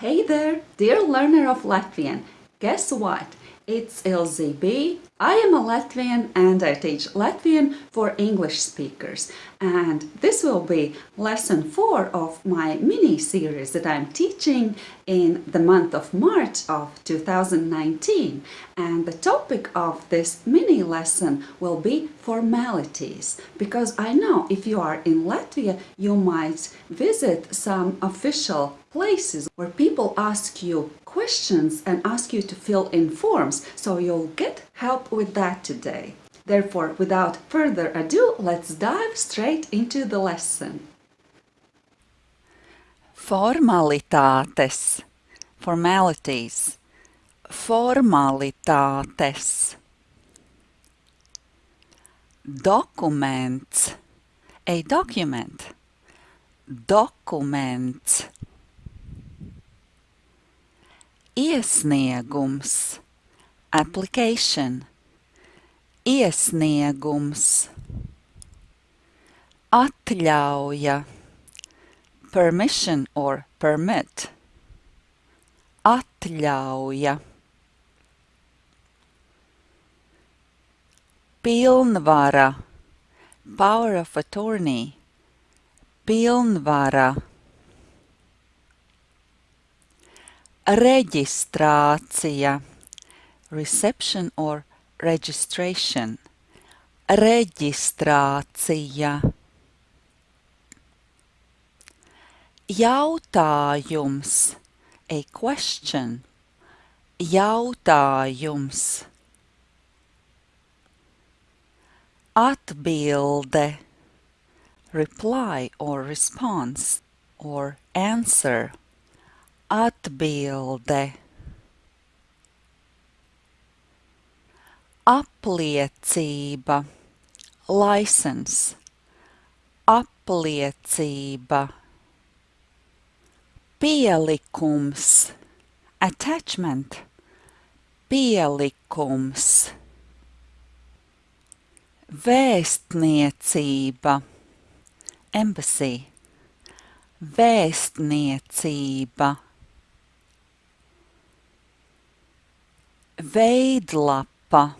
Hey there, dear learner of Latvian. Guess what? It's Ilze B. I am a Latvian and I teach Latvian for English speakers. And this will be lesson 4 of my mini-series that I'm teaching in the month of March of 2019. And the topic of this mini lesson will be formalities. Because I know if you are in Latvia, you might visit some official places where people ask you questions and ask you to fill in forms, so you'll get help with that today. Therefore, without further ado, let's dive straight into the lesson. Formalitātes, formalities, formalitātes. Documents a document, dokuments Iesniegums. Application. Iesniegums. Atļauja. Permission or permit. Atļauja. Pilnvara. Power of attorney. Pilnvara reģistrācija. Reception or registration. Reģistrācija. Jautājums. A question. Jautājums. Atbilde. Reply or response or answer Atbilde. Apliecība. License. Apliecība. Pielikums. Attachment. Pielikums. Vēstniecība. Embassy. Vēstniecība veidlapa.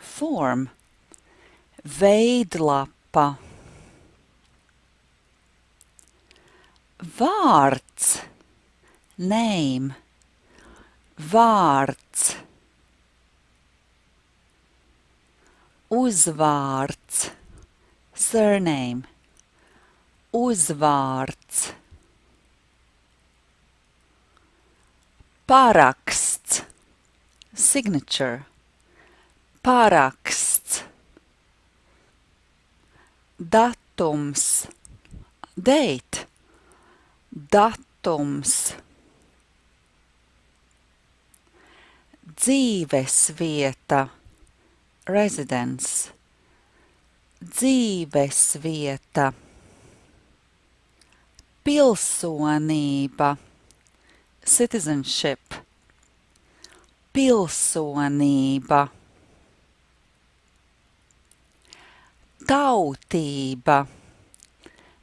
Form. Veidlapa. Vārds. Name. Vārds. Uzvārds. Surname. Uzvārds. Paraksts signature. Paraksts. Datums. Date. Datums. Dzīvesvieta. Residence. Dzīvesvieta. Pilsonība. Citizenship pilsonība. Tautība.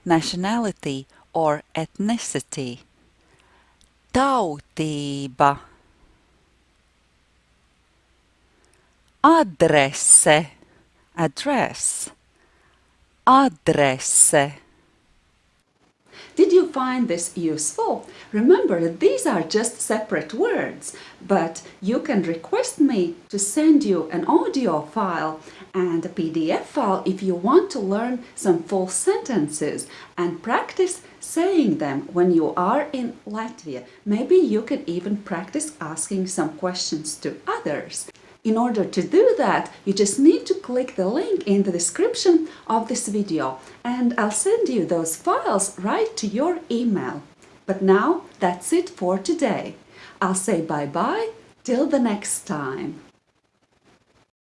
Nationality or ethnicity. Tautība. Adrese. Address. Adrese Did you find this useful? Remember these are just separate words, but you can request me to send you an audio file and a PDF file if you want to learn some full sentences and practice saying them when you are in Latvia. Maybe you can even practice asking some questions to others. In order to do that, you just need to click the link in the description of this video and I'll send you those files right to your email. But now that's it for today. I'll say bye-bye till the next time.